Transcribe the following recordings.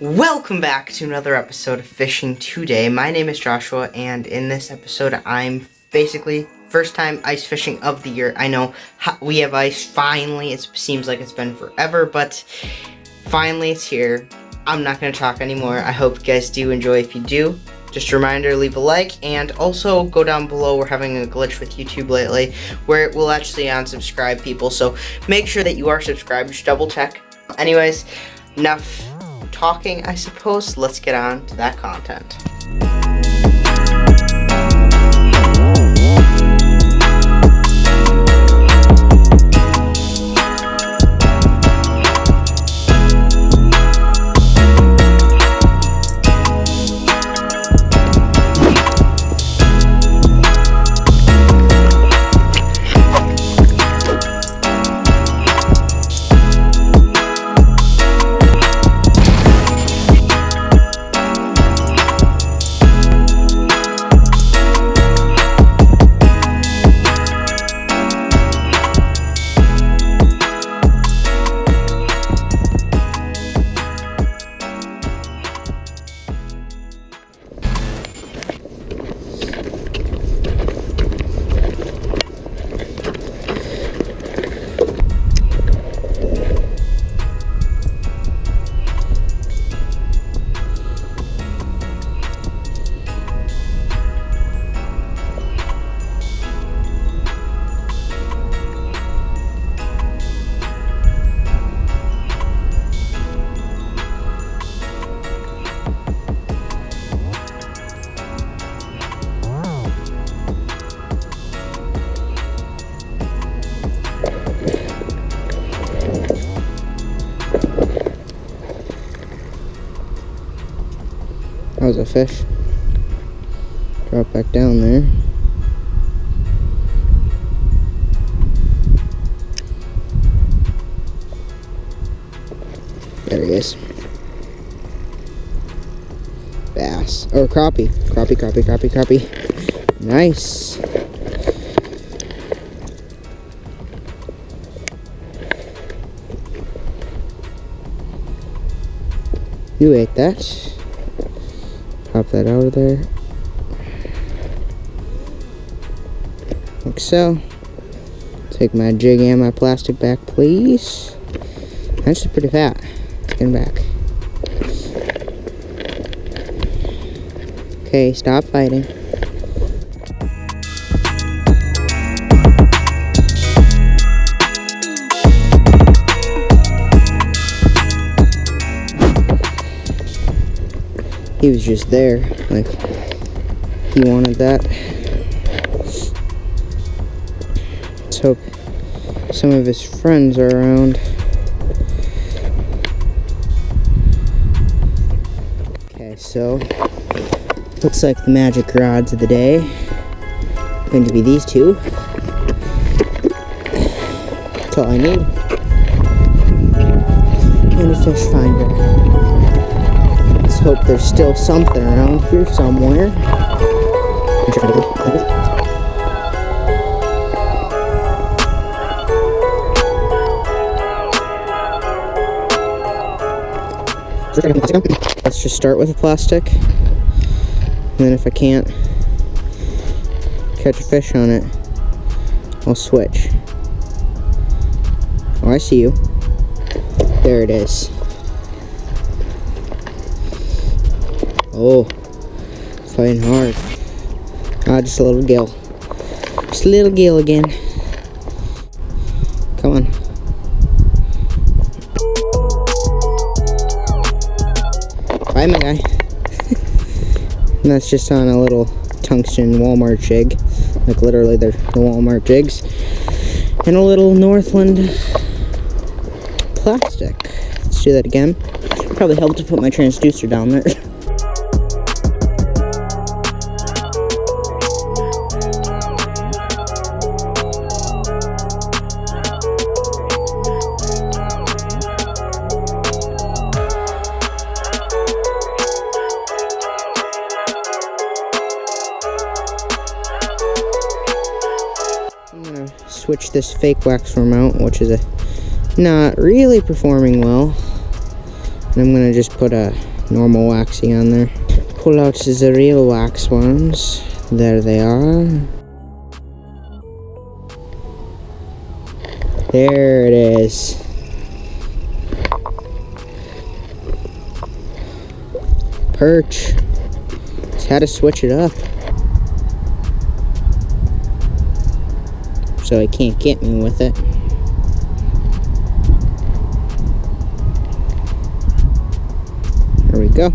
Welcome back to another episode of Fishing Today. My name is Joshua, and in this episode, I'm basically first time ice fishing of the year. I know we have ice finally. It seems like it's been forever, but finally it's here. I'm not going to talk anymore. I hope you guys do enjoy. If you do, just a reminder, leave a like, and also go down below. We're having a glitch with YouTube lately where it will actually unsubscribe people, so make sure that you are subscribed. Just double check. Anyways, enough talking, I suppose. Let's get on to that content. A fish. Drop back down there. There he is. Bass. Or crappie. Crappie, crappie, crappie, crappie. Nice. You ate that. Pop that out of there. Like so. Take my jig and my plastic back, please. That's pretty fat. Get back. Okay, stop fighting. He was just there like he wanted that. Let's hope some of his friends are around. Okay so looks like the magic rods of the day going to be these two. That's all I need. And a fish finder hope there's still something around here somewhere. Let's just start with a plastic. And then if I can't catch a fish on it, I'll switch. Oh, I see you. There it is. Oh, fighting hard. Ah, just a little gill. Just a little gill again. Come on. Bye, my guy. and that's just on a little tungsten Walmart jig. Like literally they're the Walmart jigs. And a little Northland plastic. Let's do that again. Probably help to put my transducer down there. this fake wax out, which is a not really performing well. And I'm gonna just put a normal waxy on there. Pull out the real wax ones. There they are. There it is. Perch. Had to switch it up. So he can't get me with it. There we go.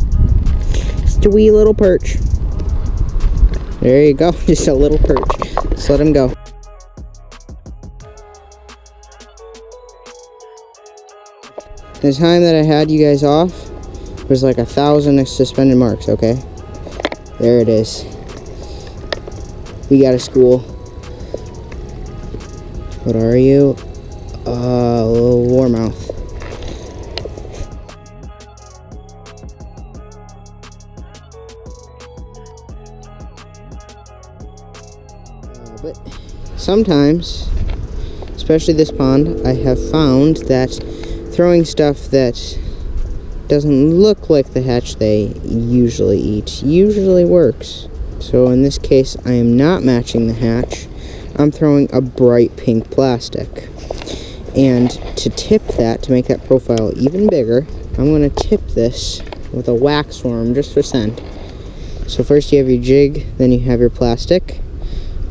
Just a wee little perch. There you go, just a little perch. Let's let him go. The time that I had you guys off was like a thousand suspended marks, okay? There it is. We got a school. What are you? Uh, a little warmouth. Uh, but sometimes, especially this pond, I have found that throwing stuff that doesn't look like the hatch they usually eat usually works. So in this case, I am not matching the hatch. I'm throwing a bright pink plastic. And to tip that, to make that profile even bigger, I'm going to tip this with a wax worm just for scent. So first you have your jig, then you have your plastic.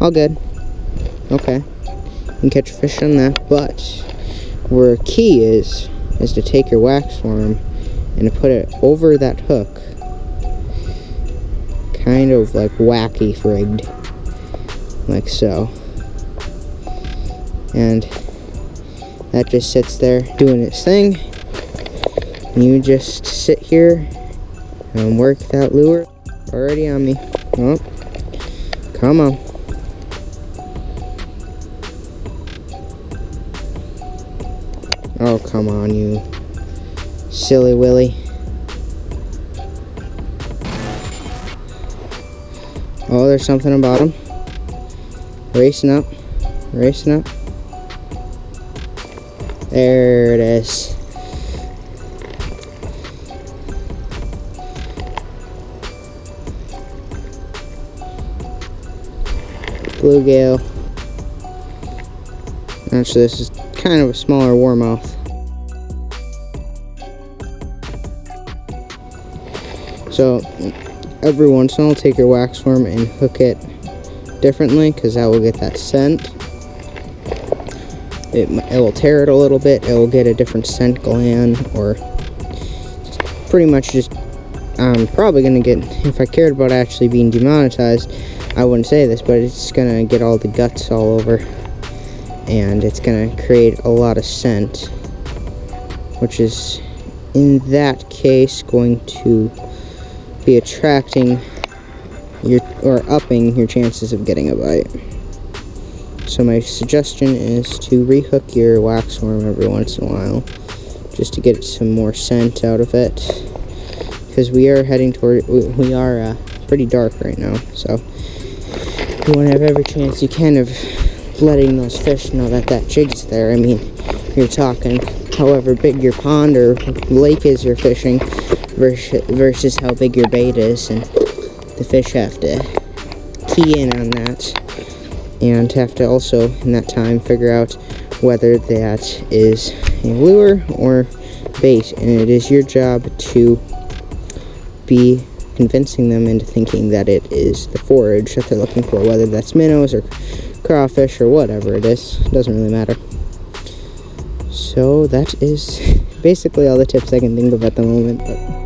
All good. Okay. You can catch a fish on that, but where a key is, is to take your wax worm and to put it over that hook. Kind of like wacky rigged. Like so. And that just sits there doing its thing. You just sit here and work that lure. Already on me. Oh, come on. Oh, come on, you silly Willy. Oh, there's something about him. Racing up, racing up. There it is. Bluegill. Actually, this is kind of a smaller warmouth. So, every once in a while, take your wax worm and hook it differently because that will get that scent. It, it will tear it a little bit. It will get a different scent gland or pretty much just I'm probably going to get, if I cared about actually being demonetized, I wouldn't say this, but it's going to get all the guts all over and it's going to create a lot of scent which is in that case going to be attracting your or upping your chances of getting a bite. So my suggestion is to rehook your wax worm every once in a while just to get some more scent out of it. Because we are heading toward we are uh, pretty dark right now so you want to have every chance you can of letting those fish know that that jig's there. I mean you're talking however big your pond or lake is you're fishing versus how big your bait is and the fish have to key in on that and have to also in that time figure out whether that is a lure or bait. And it is your job to be convincing them into thinking that it is the forage that they're looking for whether that's minnows or crawfish or whatever it is. Doesn't really matter. So that is basically all the tips I can think of at the moment but